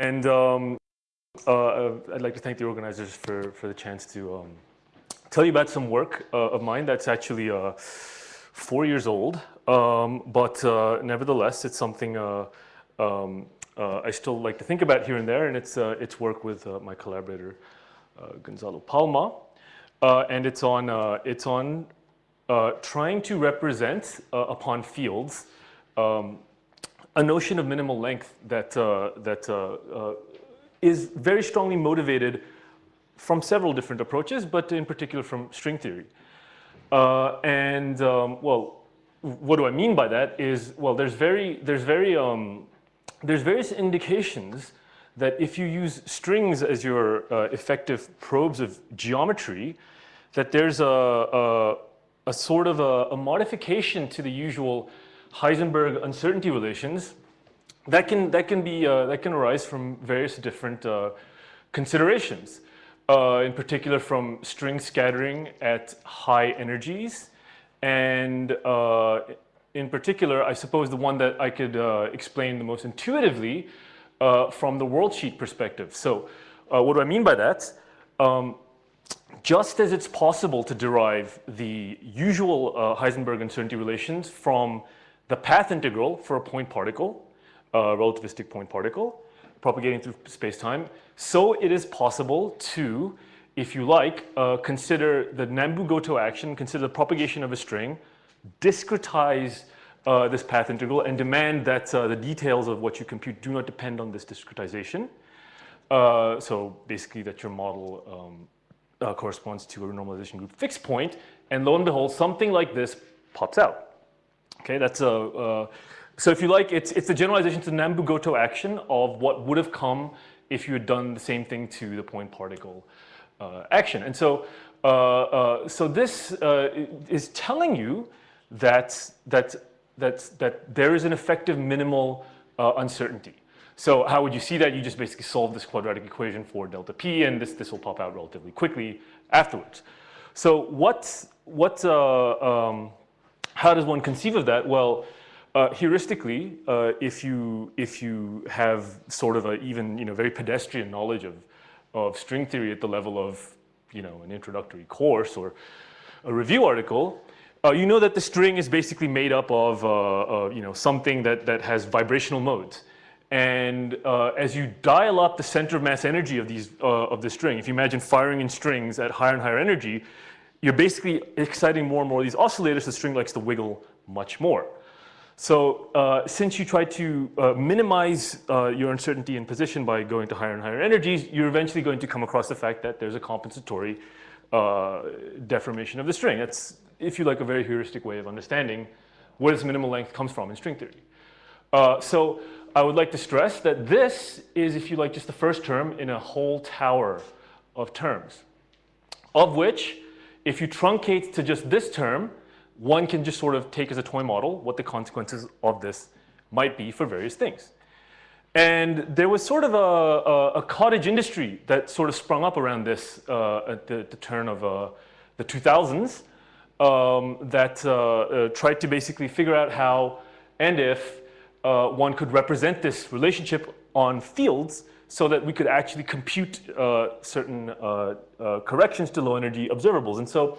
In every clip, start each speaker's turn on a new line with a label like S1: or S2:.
S1: And um, uh, I'd like to thank the organizers for, for the chance to um, tell you about some work uh, of mine that's actually uh, four years old. Um, but uh, nevertheless, it's something uh, um, uh, I still like to think about here and there, and it's, it's work with my collaborator, Gonzalo Palma. and it's on, it's on trying to represent upon fields um, a notion of minimal length that, uh, that uh, uh, is very strongly motivated from several different approaches, but in particular from string theory. Uh, and um, well, what do I mean by that is, well, there's very, there's very, um, there's various indications that if you use strings as your uh, effective probes of geometry, that there's a, a, a sort of a, a modification to the usual Heisenberg uncertainty relations that can, that can, be, uh, that can arise from various different uh, considerations. Uh, in particular from string scattering at high energies. And uh, in particular, I suppose the one that I could uh, explain the most intuitively uh, from the worldsheet perspective. So what do I mean by that? Um, just as it's possible to derive the usual Heisenberg uncertainty relations from the path integral for a point particle, a relativistic point particle, propagating through space-time. So it is possible to, if you like, uh, consider the Nambu-Goto action, consider the propagation of a string, discretize uh, this path integral and demand that uh, the details of what you compute do not depend on this discretization. Uh, so basically that your model um, uh, corresponds to a renormalization group fixed point, and lo and behold, something like this pops out. Okay, that's a, uh, so if you like, it's, it's the generalization to the Nambu-Goto action of what would have come if you had done the same thing to the point particle uh, action. And so, uh, uh so this uh, is telling you that, that, that, that there is an effective minimal uh, uncertainty. So how would you see that? You just basically solve this quadratic equation for delta p, and this, this will pop out relatively quickly afterwards. So what, what, um, how does one conceive of that? Well, uh, heuristically, uh, if, you, if you have sort of a even you know, very pedestrian knowledge of, of string theory at the level of you know, an introductory course or a review article, uh, you know that the string is basically made up of uh, uh, you know, something that, that has vibrational modes. And uh, as you dial up the center of mass energy of, these, of the string, if you imagine firing in strings at higher and higher energy, you're basically exciting more and more of these oscillators, the string likes to wiggle much more. So uh, since you try to uh, minimize uh, your uncertainty in position by going to higher and higher energies, you're eventually going to come across the fact that there's a compensatory uh, deformation of the string. That's, if you like, a very heuristic way of understanding where this minimal length comes from in string theory. Uh, so I would like to stress that this is, if you like, just the first term in a whole tower of terms, of which if you truncate to just this term, one can just sort of take as a toy model what the consequences of this might be for various things. And there was sort of a, a, a cottage industry that sort of sprung up around this uh, at the, the, turn of uh, the 2000s um, that uh, uh, tried to basically figure out how and if uh, one could represent this relationship on fields so that we could actually compute uh, certain uh, uh, corrections to low energy observables. And so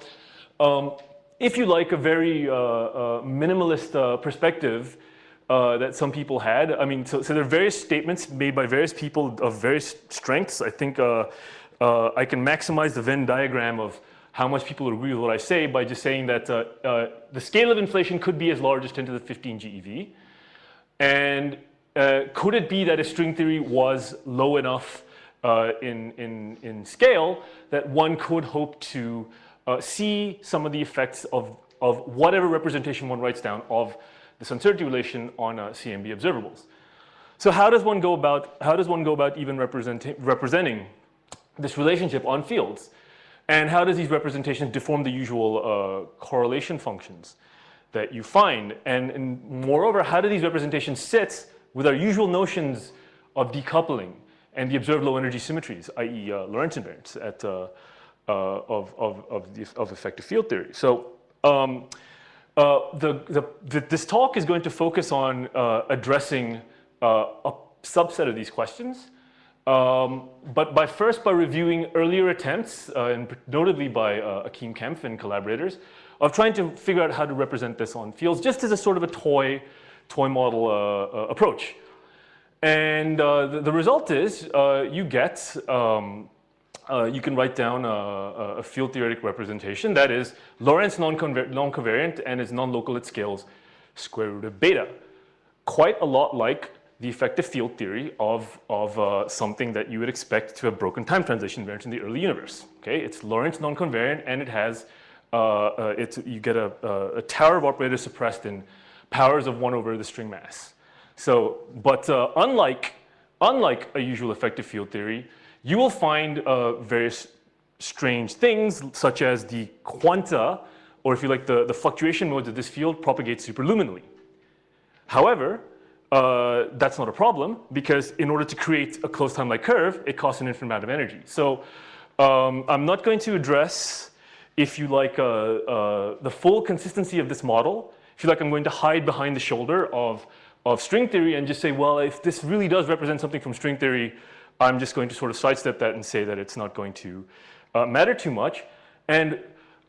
S1: um, if you like a very uh, uh, minimalist uh, perspective that some people had, I mean, so, so, there are various statements made by various people of various strengths. I think I can maximize the Venn diagram of how much people agree with what I say by just saying that the scale of inflation could be as large as 10 to the 15 GeV. And uh, could it be that a string theory was low enough uh, in, in, in scale that one could hope to uh, see some of the effects of, of whatever representation one writes down of this uncertainty relation on uh, CMB observables. So how does one go about, how does one go about even representing this relationship on fields? And how does these representations deform the usual uh, correlation functions that you find? And, and moreover, how do these representations sit with our usual notions of decoupling and the observed low energy symmetries, i.e. Uh, Lorentz invariance at, uh, uh, of, of, of, the, of, effective field theory. So um, uh, the, the, the, this talk is going to focus on uh, addressing uh, a subset of these questions. Um, but by first by reviewing earlier attempts, and notably by Achim Kempf and collaborators, of trying to figure out how to represent this on fields just as a sort of a toy, toy model uh, uh approach. And uh, the, the, result is you get, um, you can write down a, a, field theoretic representation that is Lorentz non-covariant and is non-local at scales square root of beta. Quite a lot like the effective field theory of, of uh, something that you would expect to have broken time translation invariance in the early universe. Okay, it's Lorentz non-convariant and it has, uh, uh, it's, you get a, a, tower of operators suppressed in powers of one over the string mass. So, but uh, unlike, unlike a usual effective field theory, you will find uh, various strange things such as the quanta, or if you like the, the fluctuation modes of this field propagate superluminally. However, uh, that's not a problem because in order to create a closed time-like curve, it costs an infinite amount of energy. So um, I'm not going to address, if you like, uh, uh, the full consistency of this model. You like, I'm going to hide behind the shoulder of, of string theory and just say, well, if this really does represent something from string theory, I'm just going to sort of sidestep that and say that it's not going to uh, matter too much. And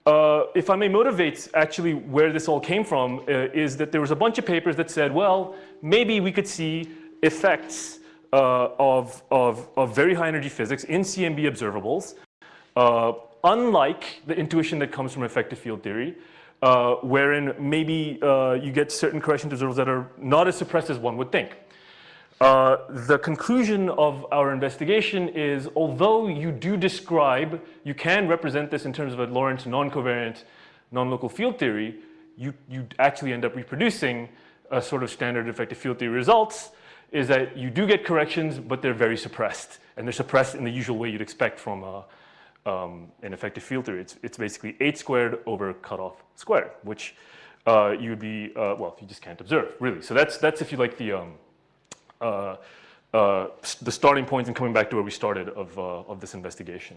S1: uh, if I may motivate actually where this all came from uh, is that there was a bunch of papers that said, well, maybe we could see effects uh, of, of, of, very high energy physics in CMB observables, uh, unlike the intuition that comes from effective field theory, uh, wherein maybe uh, you get certain correction observables that are not as suppressed as one would think. Uh, the conclusion of our investigation is although you do describe, you can represent this in terms of a Lorentz non-covariant non-local field theory, you, you actually end up reproducing a sort of standard effective field theory results is that you do get corrections, but they're very suppressed. And they're suppressed in the usual way you'd expect from a, um, an effective filter, it's, it's basically 8 squared over cutoff squared, which uh, you'd be, uh, well, you just can't observe, really. So that's, that's if you like the, um, uh, uh, the starting point and coming back to where we started of, uh, of this investigation.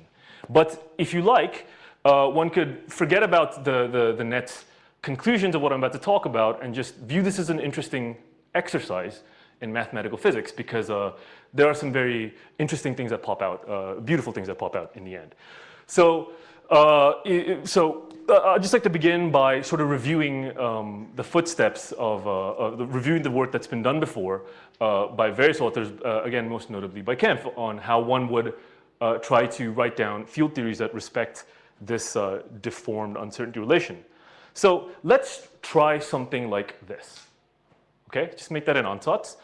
S1: But if you like, one could forget about the, the, the net conclusions of what I'm about to talk about and just view this as an interesting exercise in mathematical physics because uh, there are some very interesting things that pop out, uh, beautiful things that pop out in the end. So, uh, so uh, I'd just like to begin by sort of reviewing um, the footsteps of, uh, of the, reviewing the work that's been done before by various authors, again, most notably by Kempf, on how one would try to write down field theories that respect this deformed uncertainty relation. So let's try something like this. Okay, just make that an ansatz.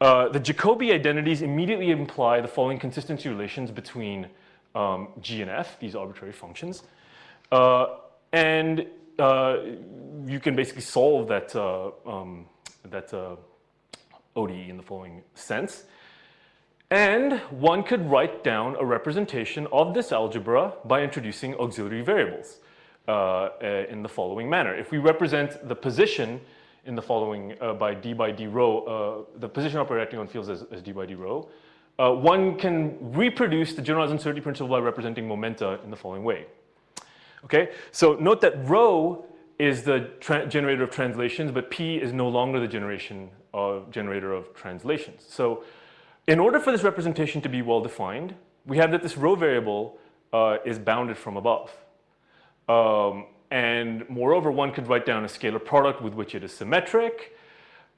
S1: the Jacobi identities immediately imply the following consistency relations between um, G and F, these arbitrary functions. Uh, and uh, you can basically solve that, uh, um, that uh, ODE in the following sense. And one could write down a representation of this algebra by introducing auxiliary variables uh, uh, in the following manner. If we represent the position in the following uh, by d by d rho, the position operator acting on fields is, as d by d rho, one can reproduce the generalized uncertainty principle by representing momenta in the following way. Okay, so note that rho is the generator of translations, but P is no longer the generation of generator of translations. So in order for this representation to be well defined, we have that this rho variable uh, is bounded from above. Um, and moreover, one could write down a scalar product with which it is symmetric,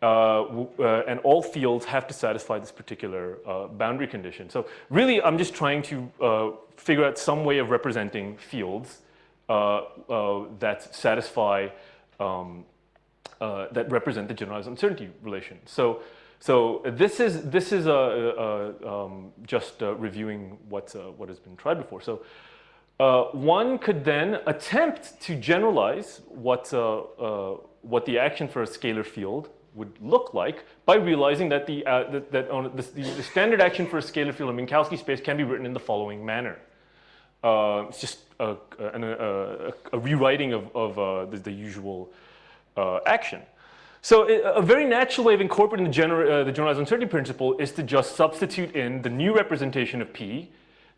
S1: uh, uh, and all fields have to satisfy this particular uh, boundary condition. So really, I'm just trying to uh, figure out some way of representing fields uh, uh, that satisfy, um, that represent the generalized uncertainty relation. So, so this is, this is a, a, um, just reviewing what, what has been tried before. So uh, one could then attempt to generalize what, uh, uh, what the action for a scalar field would look like by realizing that, the, that, that on the, the, standard action for a scalar field in Minkowski space can be written in the following manner. it's just a, a, a rewriting of, of uh, the, the, usual uh, action. So a very natural way of incorporating the, gener uh, the generalized uncertainty principle is to just substitute in the new representation of P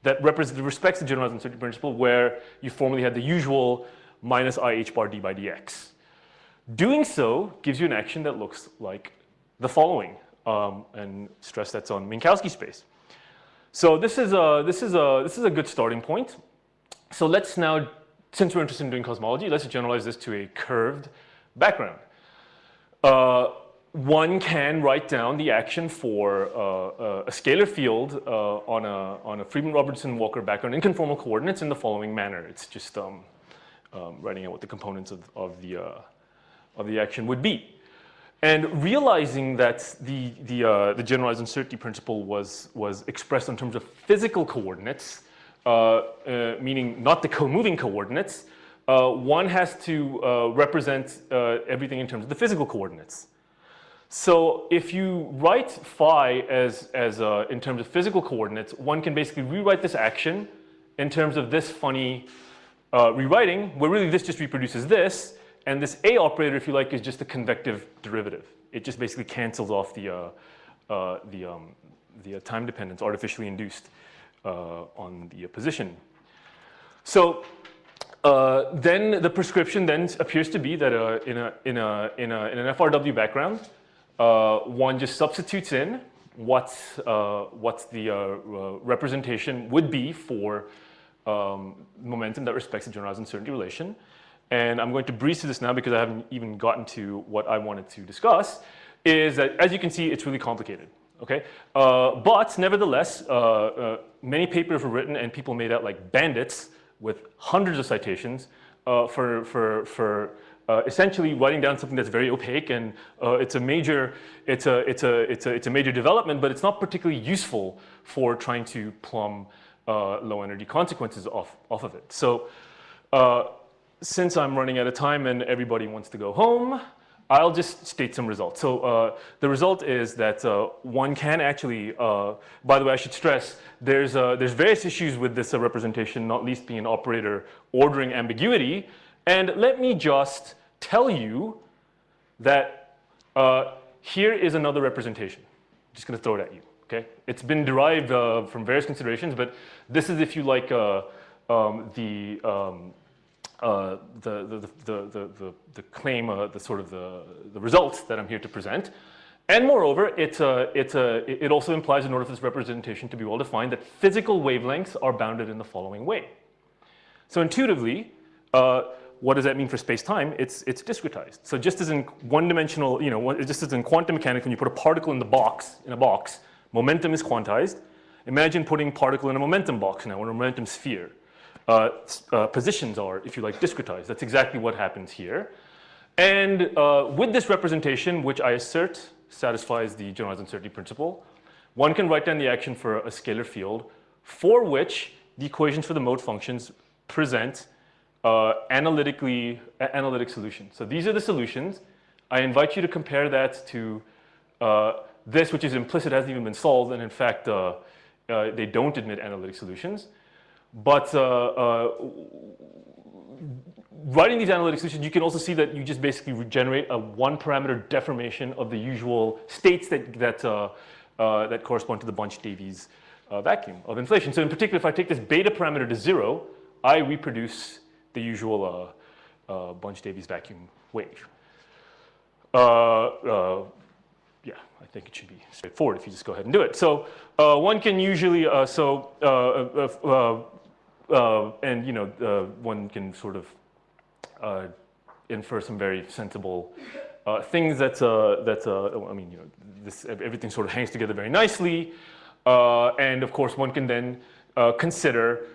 S1: that respects the generalized uncertainty principle where you formerly had the usual minus i h bar d by dx. Doing so gives you an action that looks like the following, um, and stress that's on Minkowski space. So this is a, this is a, this is a good starting point. So let's now, since we're interested in doing cosmology, let's generalize this to a curved background. Uh, one can write down the action for uh, uh, a scalar field uh, on a, on a Friedmann-Robertson-Walker background in conformal coordinates in the following manner. It's just um, um, writing out what the components of, of, the, uh, of the action would be. And realizing that the, the, uh, the generalized uncertainty principle was, was expressed in terms of physical coordinates, uh, meaning not the co-moving coordinates, one has to represent everything in terms of the physical coordinates. So if you write phi as, as uh, in terms of physical coordinates, one can basically rewrite this action in terms of this funny uh, rewriting, where really this just reproduces this, and this A operator, if you like, is just the convective derivative. It just basically cancels off the, uh, uh the, um, the uh, time dependence artificially induced uh, on the position. So then the prescription then appears to be that in, a, in, a, in, a, in an FRW background, uh, one just substitutes in what, uh, what the uh, uh, representation would be for um, momentum that respects the generalized uncertainty relation. And I'm going to breeze through this now because I haven't even gotten to what I wanted to discuss, is that as you can see, it's really complicated. Okay, uh, but nevertheless, many papers were written and people made out like bandits with hundreds of citations for, for, for uh, essentially writing down something that's very opaque and uh, it's a major it's a it's a it's a it's a major development but it's not particularly useful for trying to plumb uh, low energy consequences off off of it so uh, since I'm running out of time and everybody wants to go home I'll just state some results. So uh, the result is that uh, one can actually, uh, by the way, I should stress, there's, uh, there's various issues with this representation, not least being an operator ordering ambiguity. And let me just tell you that uh, here is another representation. I'm just going to throw it at you. Okay, it's been derived uh, from various considerations, but this is, if you like, uh, um, the, um, uh, the, the, the, the, the, claim, uh, the sort of the, the results that I'm here to present. And moreover, it, uh, it, uh, it also implies in order for this representation to be well defined that physical wavelengths are bounded in the following way. So intuitively, uh, what does that mean for space-time? It's, it's discretized. So just as in one-dimensional, you know, just as in quantum mechanics, when you put a particle in the box, in a box, momentum is quantized. Imagine putting particle in a momentum box now, or a momentum sphere. Uh, uh, positions are, if you like, discretized. That's exactly what happens here. And uh, with this representation, which I assert satisfies the generalized uncertainty principle, one can write down the action for a scalar field for which the equations for the mode functions present uh, analytically, analytic solutions. So these are the solutions. I invite you to compare that to uh, this, which is implicit, hasn't even been solved, and in fact, uh, uh they don't admit analytic solutions. But uh, uh, writing these analytic solutions, you can also see that you just basically generate a one parameter deformation of the usual states that, that, that correspond to the Bunch-Davies vacuum of inflation. So in particular, if I take this beta parameter to zero, I reproduce the usual uh, uh, Bunch-Davies vacuum wave. Uh, uh, yeah, I think it should be straightforward if you just go ahead and do it. So uh, one can usually, uh, so, uh, uh, and you know, one can sort of infer some very sensible things that, that I mean, you know, this, everything sort of hangs together very nicely. and of course, one can then consider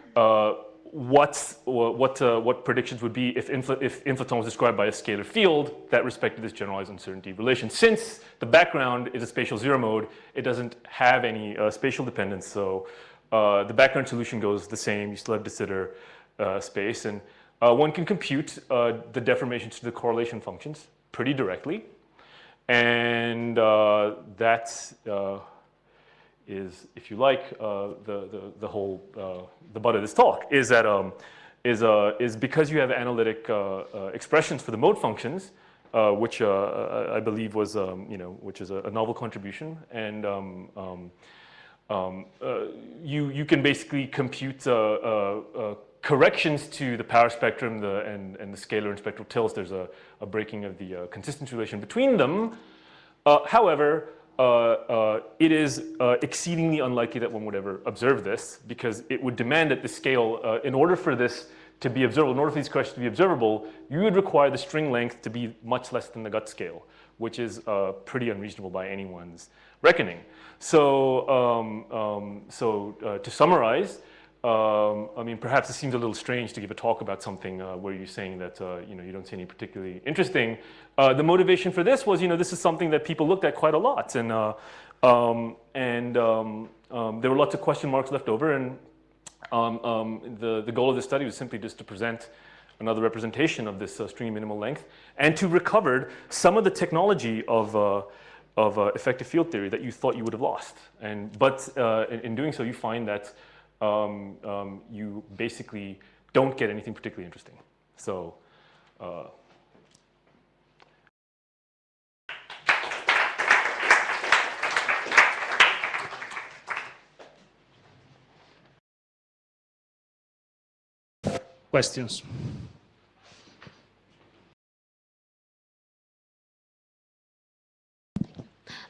S1: what's, what, uh, what predictions would be if, infl if inflaton was described by a scalar field that respected this generalized uncertainty relation. Since the background is a spatial zero mode, it doesn't have any uh, spatial dependence. So uh, the background solution goes the same. You still have de Sitter uh, space. And uh, one can compute uh, the deformations to the correlation functions pretty directly. And that's is, if you like, uh, the, the, the whole, uh, the butt of this talk is that, um, is, uh, is because you have analytic uh, uh, expressions for the mode functions, uh, which I believe was, um, you know, which is a, a novel contribution. And um, um, um you, you can basically compute corrections to the power spectrum the, and, and the scalar and spectral tilts. There's a, a breaking of the consistency relation between them. however, it is uh, exceedingly unlikely that one would ever observe this because it would demand at the scale, uh, in order for this to be observable, in order for these questions to be observable, you would require the string length to be much less than the GUT scale, which is uh, pretty unreasonable by anyone's reckoning. So, um, um, so uh, to summarize, um, I mean, perhaps it seems a little strange to give a talk about something uh, where you're saying that, uh, you know, you don't see any particularly interesting. Uh, the motivation for this was, you know, this is something that people looked at quite a lot. And, uh, um, and um, um, there were lots of question marks left over. And um, the, the goal of this study was simply just to present another representation of this uh, string minimal length and to recover some of the technology of, uh, of effective field theory that you thought you would have lost. And, but in, in doing so, you find that um, um, you basically don't get anything particularly interesting. So, uh,
S2: questions.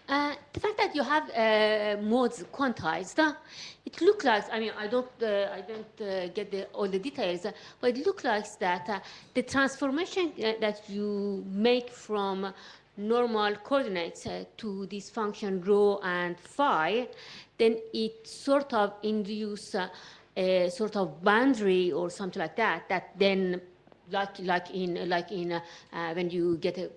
S3: Uh, the fact that you have uh, modes quantized, uh, it looks like, I mean, I don't, uh, I don't uh, get the, all the details, but it looks like that uh, the transformation that you make from normal coordinates to this function rho and phi, then it sort of induce a sort of boundary or something like that, that then like, like in, like in when you get a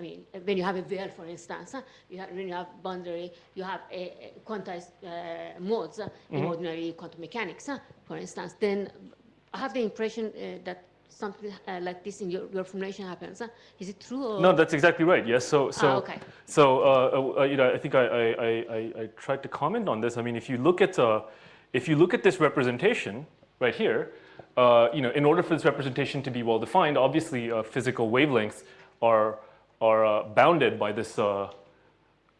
S3: I mean, when you have a well, for instance, you have, when you have boundary, you have a, a quantized uh, modes mm -hmm. in ordinary quantum mechanics, for instance, then I have the impression uh, that something uh, like this in your, your formulation happens. Is it true? Or?
S1: No, that's exactly right. Yes. So, so,
S3: ah, okay.
S1: so uh, uh, you know, I think I, I, I, I, tried to comment on this. I mean, if you look at, uh, if you look at this representation right here, you know, in order for this representation to be well defined, obviously physical wavelengths are are uh, bounded by this, uh,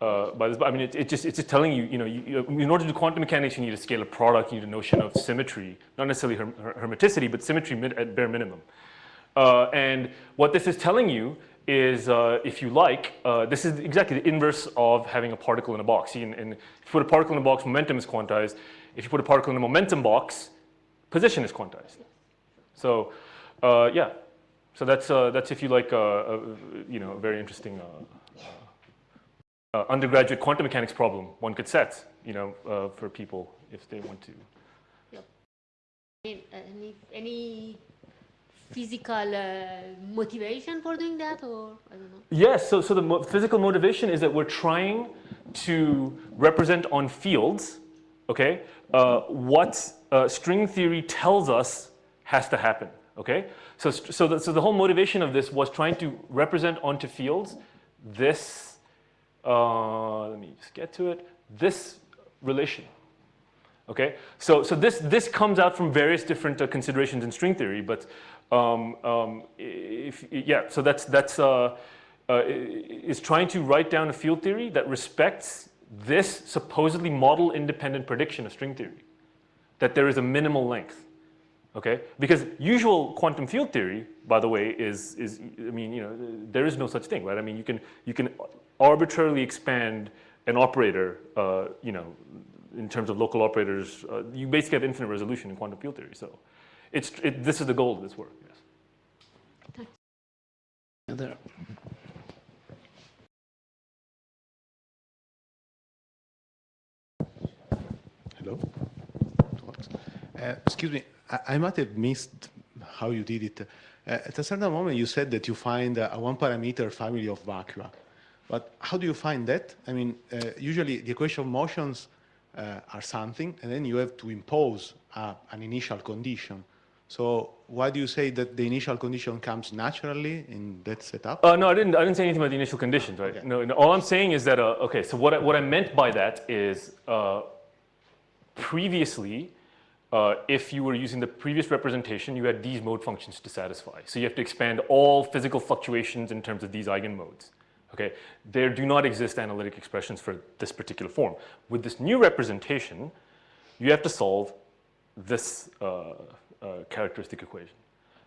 S1: uh, by this, I mean, it, it, just, it's just telling you, you know, you, in order to do quantum mechanics, you need to scalar product, you need a notion of symmetry, not necessarily her, her, hermiticity, but symmetry at bare minimum. Uh, and what this is telling you is, uh, if you like, uh, this is exactly the inverse of having a particle in a box. See, and, and if you put a particle in a box, momentum is quantized. If you put a particle in a momentum box, position is quantized. So, yeah, so that's, uh, that's if you like, uh, a, you know, a very interesting uh, uh, undergraduate quantum mechanics problem one could set, you know, uh, for people if they want to.
S3: Yep. Any, any physical motivation for doing that or I don't know?
S1: Yes, so, so the mo physical motivation is that we're trying to represent on fields, okay, what string theory tells us has to happen, okay? So, so, the, so the whole motivation of this was trying to represent onto fields this, uh, let me just get to it, this relation. Okay, so, so this, this comes out from various different uh, considerations in string theory, but um, um, if, yeah, so that's, that's uh, uh, is trying to write down a field theory that respects this supposedly model independent prediction of string theory, that there is a minimal length okay? Because usual quantum field theory, by the way, is, is I mean, you know, there is no such thing, right? I mean, you can, you can arbitrarily expand an operator, uh, you know, in terms of local operators, uh, you basically have infinite resolution in quantum field theory. So it's, it, this is the goal of this work, yes.
S2: There.
S4: Hello? Uh, excuse me, I, might have missed how you did it. Uh, at a certain moment, you said that you find a one-parameter family of vacua. But how do you find that? I mean, uh, usually the equation of motions uh, are something, and then you have to impose uh, an initial condition. So why do you say that the initial condition comes naturally in that setup?
S1: Uh, no, I didn't. I didn't say anything about the initial conditions, right? Okay. No, no, all I'm saying is that. Uh, okay, so what I, what I meant by that is uh, previously uh, if you were using the previous representation, you had these mode functions to satisfy. So you have to expand all physical fluctuations in terms of these eigenmodes. Okay, there do not exist analytic expressions for this particular form. With this new representation, you have to solve this uh, uh, characteristic equation.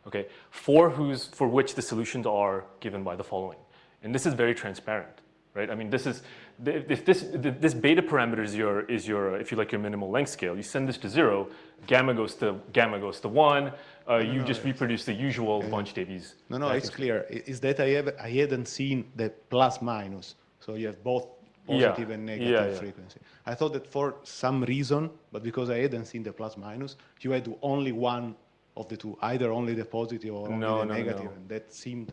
S1: Okay, for whose for which the solutions are given by the following, and this is very transparent. right? I mean, this is, if this, this beta parameter is your, is your, uh, if you like, your minimal length scale, you send this to zero, gamma goes to, gamma goes to one, uh, you just reproduce the usual Bunch-Davies.
S4: No, no, it's clear. Is that I have I hadn't seen the plus minus, so you have both
S1: Yeah,
S4: positive and
S1: yeah,
S4: negative
S1: yeah.
S4: frequency. I thought that for some reason, but because I hadn't seen the plus minus, you had to only one of the two, either only the positive or only
S1: No,
S4: the
S1: no,
S4: negative,
S1: no.
S4: and that seemed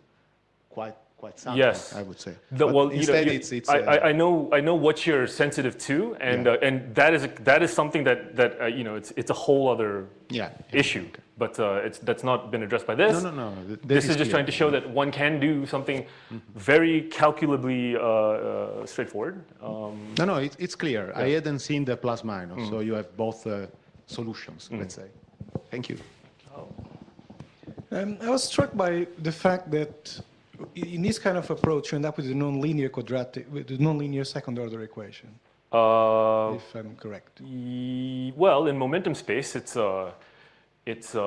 S4: quite quite something.
S1: Yes.
S4: I would say.
S1: The,
S4: But
S1: well, you know,
S4: instead,
S1: you-
S4: it's it's.
S1: I,
S4: uh,
S1: I, I know I know what you're sensitive to, and
S4: Yeah.
S1: uh, and that is a, that is something that that uh, you know it's it's a whole other
S4: yeah.
S1: issue, but uh, it's that's not been addressed by this.
S4: No, no, no. th-
S1: This is just
S4: clear.
S1: trying to show that one can do something very calculably uh, uh, straightforward. Um,
S4: No, no, it, it's clear. I hadn't seen the plus minus,
S1: Mm.
S4: so you have both uh, solutions. Let's say. Thank you.
S5: Um, I was struck by the fact that in this kind of approach, you end up with a nonlinear quadratic, with a nonlinear second-order equation,
S1: uh,
S5: if I'm correct.
S1: well, in momentum space, it's uh, it's uh,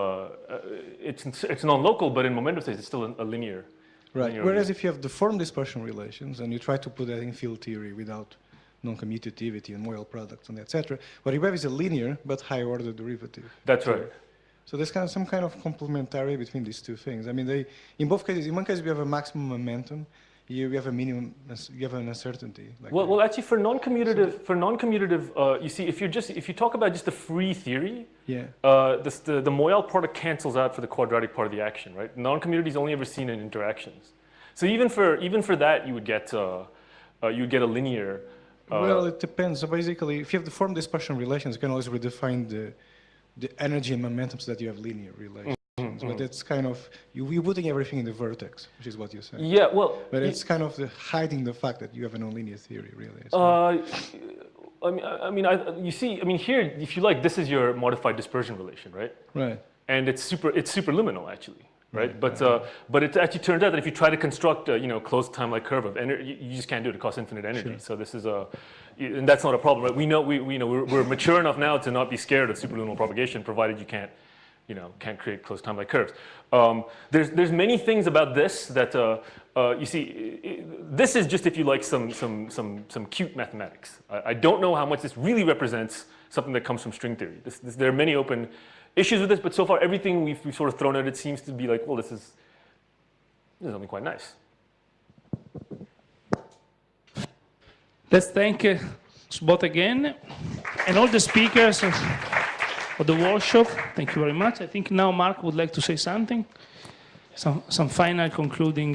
S1: uh, it's it's non-local, but in momentum space, it's still a, linear.
S5: Right.
S1: linear
S5: Whereas if you have deformed dispersion relations and you try to put that in field theory without non-commutativity and Moyal products and etc., what you have is a linear but high-order derivative.
S1: That's right.
S5: So there's kind of some kind of complementarity between these two things. I mean, they, in both cases, in one case we have a maximum momentum, here we have a minimum, you have an uncertainty. Like
S1: Well, well, actually, for non-commutative, for non-commutative, uh, you see, if you're just if you talk about just the free theory,
S5: yeah.
S1: uh, this, the the Moyal product cancels out for the quadratic part of the action, right? Non-commutative is only ever seen in interactions. So even for even for that, you would get uh, uh, you would get a linear. Uh,
S5: well, it depends. So basically, if you have the form dispersion relations, you can always redefine the, the energy and momentum so that you have linear relations.
S1: Mm-hmm,
S5: But it's kind of, you, you're putting everything in the vertex, which is what you're saying.
S1: yeah, well,
S5: But it's kind of the hiding the fact that you have a nonlinear theory, really. So-
S1: Uh, I mean, I mean, I, you see, I mean, here, if you like, this is your modified dispersion relation, right?
S5: right.
S1: And it's super, it's superluminal actually, right? But uh, but it actually turns out that if you try to construct a you know closed time-like curve of energy, you, you just can't do it. It costs infinite energy. So this is a, and that's not a problem, right? We know we, we know we're, we're mature enough now to not be scared of superluminal propagation, provided you can't, you know, can't create closed time-like curves. Um, there's there's many things about this that. Uh, uh, you see, this is just if you like some some some some cute mathematics. I, I don't know how much this really represents something that comes from string theory. This, this, there are many open issues with this, but so far everything we've, we've sort of thrown at it seems to be like, well, this is this is something quite nice.
S2: Let's thank uh, again and all the speakers of, of the workshop. Thank you very much. I think now Mark would like to say something, some, some final concluding.